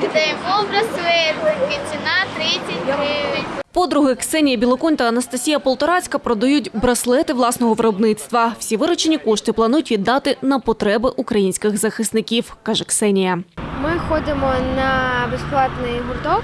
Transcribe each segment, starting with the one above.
Даємо браслетики, ціна 30 гривень. Подруги Ксенія Білоконь та Анастасія Полторацька продають браслети власного виробництва. Всі виручені кошти планують віддати на потреби українських захисників, каже Ксенія. Ми ходимо на безплатний гурток,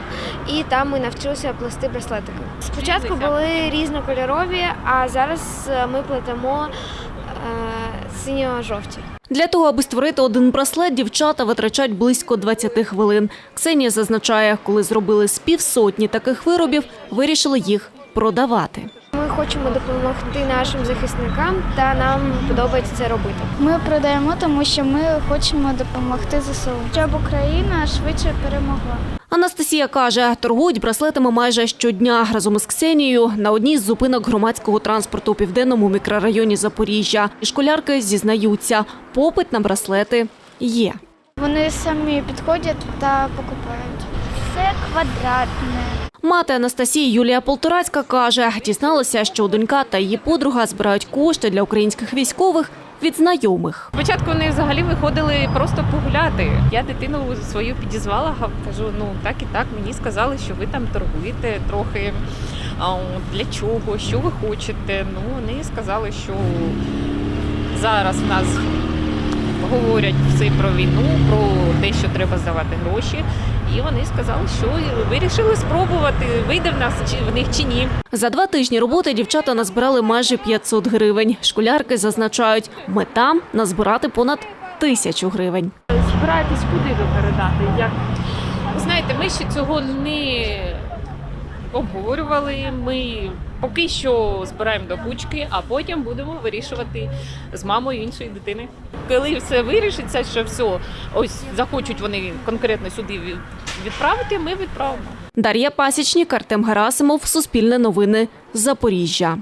і там ми навчилися плести браслетики. Спочатку були різнокольорові, а зараз е, ми плетемо е, синьо-жовті. Для того, аби створити один браслет, дівчата витрачають близько 20 хвилин. Ксенія зазначає, коли зробили з півсотні таких виробів, вирішили їх продавати. Ми хочемо допомогти нашим захисникам, та нам подобається це робити. Ми продаємо, тому що ми хочемо допомогти ЗСУ, щоб Україна швидше перемогла. Анастасія каже, торгують браслетами майже щодня разом із Ксенією на одній з зупинок громадського транспорту у південному мікрорайоні Запоріжжя. І школярки зізнаються, попит на браслети є. Вони самі підходять та покупають. Все квадратне. Мати Анастасії Юлія Полторацька каже, дізналася, що донька та її подруга збирають кошти для українських військових від знайомих. Спочатку вони взагалі виходили просто погуляти. Я дитину свою підізвала, кажу, ну так і так. Мені сказали, що ви там торгуєте трохи. Для чого? Що ви хочете? Ну вони сказали, що зараз в нас говорять все про війну, про те, що треба здавати гроші. І вони сказали, що вирішили спробувати, вийде в нас чи в них чи ні. За два тижні роботи дівчата назбирали майже 500 гривень. Школярки зазначають, мета – назбирати понад тисячу гривень. збираєтесь куди ви передати? Як знаєте, ми ще цього не обговорювали. Ми поки що збираємо до кучки, а потім будемо вирішувати з мамою іншої дитини. Коли все вирішиться, що все, ось захочуть вони конкретно сюди від- відправити, ми відправимо. Дар'я Пасічник, Артем Герасимов, Суспільне новини, Запоріжжя.